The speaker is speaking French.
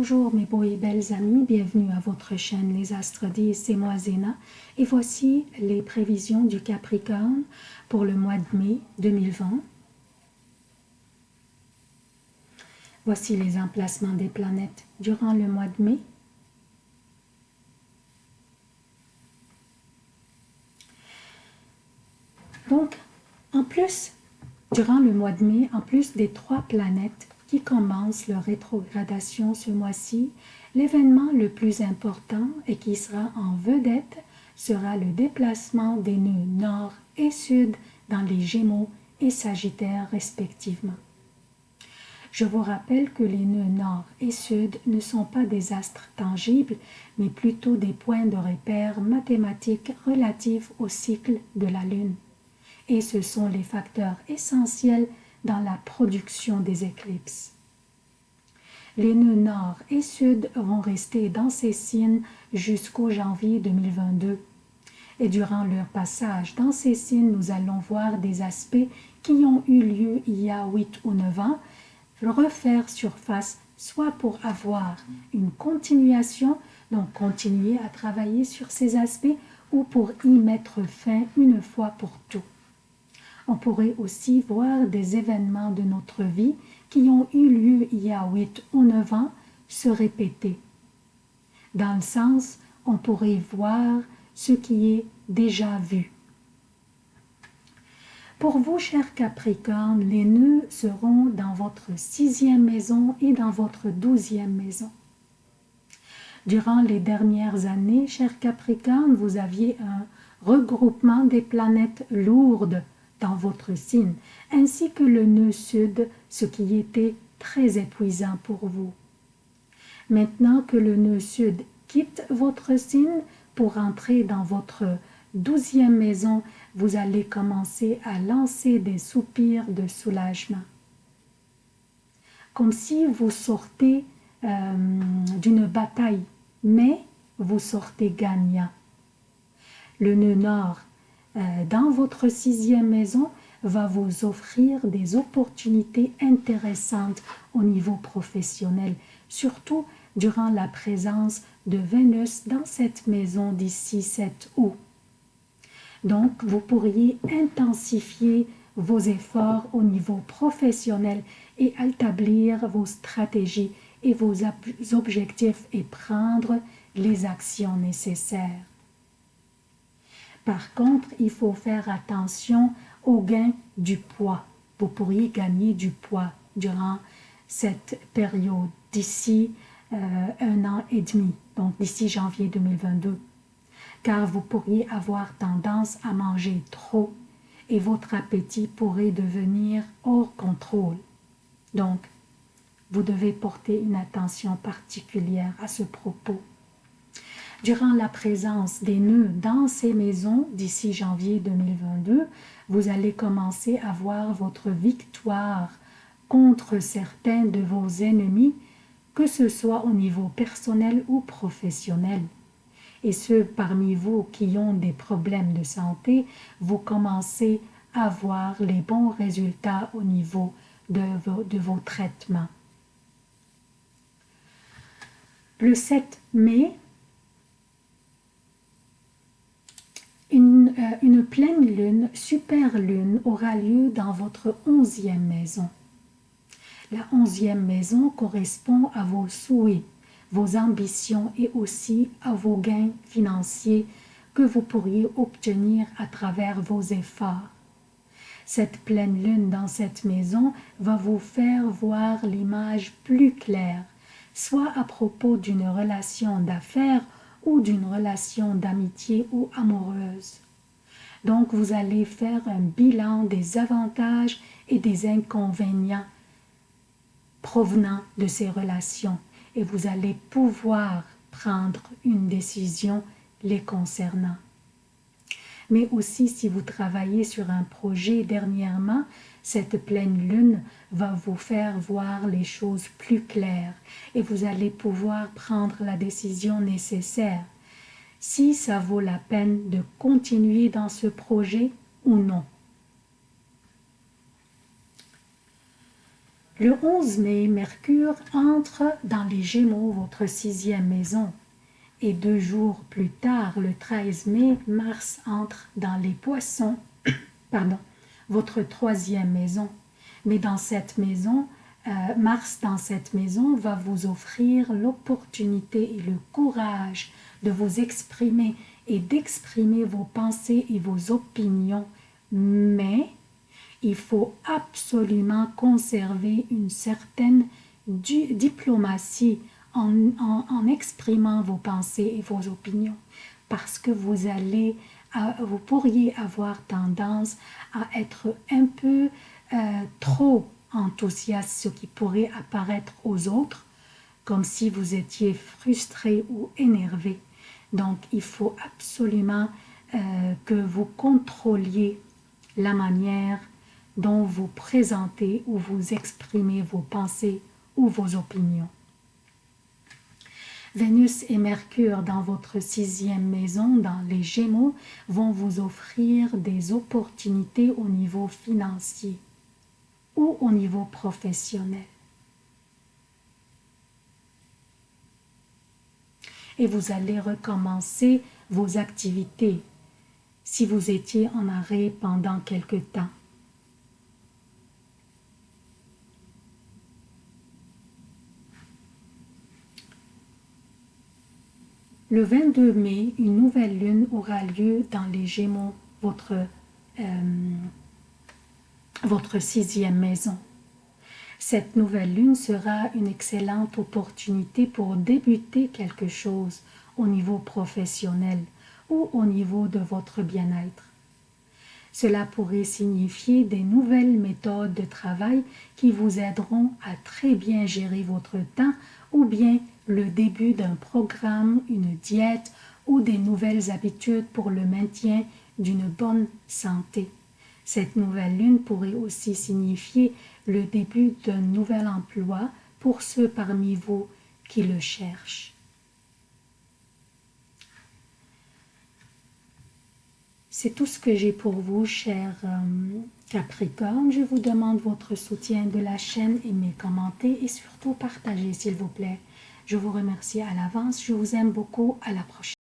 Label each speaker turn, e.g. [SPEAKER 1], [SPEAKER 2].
[SPEAKER 1] Bonjour mes beaux et belles amis, bienvenue à votre chaîne Les Astres 10, c'est moi Zéna et voici les prévisions du Capricorne pour le mois de mai 2020. Voici les emplacements des planètes durant le mois de mai. Donc, en plus, durant le mois de mai, en plus des trois planètes qui commence leur rétrogradation ce mois-ci, l'événement le plus important et qui sera en vedette sera le déplacement des nœuds nord et sud dans les Gémeaux et Sagittaires respectivement. Je vous rappelle que les nœuds nord et sud ne sont pas des astres tangibles, mais plutôt des points de repère mathématiques relatifs au cycle de la Lune. Et ce sont les facteurs essentiels dans la production des éclipses. Les nœuds nord et sud vont rester dans ces signes jusqu'au janvier 2022. Et durant leur passage dans ces signes, nous allons voir des aspects qui ont eu lieu il y a 8 ou 9 ans refaire surface, soit pour avoir une continuation, donc continuer à travailler sur ces aspects, ou pour y mettre fin une fois pour tout. On pourrait aussi voir des événements de notre vie qui ont eu lieu il y a 8 ou 9 ans se répéter. Dans le sens, on pourrait voir ce qui est déjà vu. Pour vous, chers Capricornes, les nœuds seront dans votre sixième maison et dans votre douzième maison. Durant les dernières années, chers Capricornes, vous aviez un regroupement des planètes lourdes dans votre signe, ainsi que le nœud sud, ce qui était très épuisant pour vous. Maintenant que le nœud sud quitte votre signe pour entrer dans votre douzième maison, vous allez commencer à lancer des soupirs de soulagement. Comme si vous sortez euh, d'une bataille, mais vous sortez gagnant. Le nœud nord dans votre sixième maison va vous offrir des opportunités intéressantes au niveau professionnel, surtout durant la présence de Vénus dans cette maison d'ici 7 août. Donc, vous pourriez intensifier vos efforts au niveau professionnel et établir vos stratégies et vos objectifs et prendre les actions nécessaires. Par contre, il faut faire attention au gain du poids. Vous pourriez gagner du poids durant cette période d'ici euh, un an et demi, donc d'ici janvier 2022. Car vous pourriez avoir tendance à manger trop et votre appétit pourrait devenir hors contrôle. Donc, vous devez porter une attention particulière à ce propos. Durant la présence des nœuds dans ces maisons d'ici janvier 2022, vous allez commencer à voir votre victoire contre certains de vos ennemis, que ce soit au niveau personnel ou professionnel. Et ceux parmi vous qui ont des problèmes de santé, vous commencez à voir les bons résultats au niveau de vos, traitements. Le 7 mai, Euh, une, pleine lune, super lune, aura lieu dans votre onzième maison. La onzième maison correspond à vos souhaits, vos ambitions et aussi à vos gains financiers que vous pourriez obtenir à travers vos efforts. Cette pleine lune dans cette maison va vous faire voir l'image plus claire, soit à propos d'une relation d'affaires ou d'une relation d'amitié ou amoureuse. Donc vous allez faire un bilan des avantages et des inconvénients provenant de ces relations. Et vous allez pouvoir prendre une décision les concernant. Mais aussi si vous travaillez sur un projet dernièrement, cette pleine lune va vous faire voir les choses plus claires. Et vous allez pouvoir prendre la décision nécessaire si ça vaut la peine de continuer dans ce projet ou non. Le 11 mai, Mercure entre dans les Gémeaux, votre sixième maison. Et deux jours plus tard, le 13 mai, Mars entre dans les Poissons, pardon, votre troisième maison. Mais dans cette maison, euh, Mars dans cette maison va vous offrir l'opportunité et le courage de vous exprimer et d'exprimer vos pensées et vos opinions. Mais il faut absolument conserver une certaine diplomatie en, exprimant vos pensées et vos opinions parce que vous allez, vous pourriez avoir tendance à être un peu euh, trop enthousiaste, ce qui pourrait apparaître aux autres comme si vous étiez frustré ou énervé. Donc, il faut absolument euh, que vous contrôliez la manière dont vous présentez ou vous exprimez vos pensées ou vos opinions. Vénus et Mercure dans votre sixième maison, dans les Gémeaux, vont vous offrir des opportunités au niveau financier au niveau professionnel. Et vous allez recommencer vos activités si vous étiez en arrêt pendant quelque temps. Le 22 mai, une nouvelle lune aura lieu dans les Gémeaux, votre, euh, votre sixième maison. Cette nouvelle lune sera une excellente opportunité pour débuter quelque chose au niveau professionnel ou au niveau de votre bien-être. Cela pourrait signifier des nouvelles méthodes de travail qui vous aideront à très bien gérer votre temps ou bien le début d'un programme, une diète ou des nouvelles habitudes pour le maintien d'une bonne santé. Cette nouvelle lune pourrait aussi signifier le début d'un nouvel emploi pour ceux parmi vous qui le cherchent. C'est tout ce que j'ai pour vous, chers euh, Capricorne. Je vous demande votre soutien de la chaîne, aimez, commentez et surtout partagez, s'il vous plaît. Je vous remercie à l'avance. Je vous aime beaucoup. À la prochaine.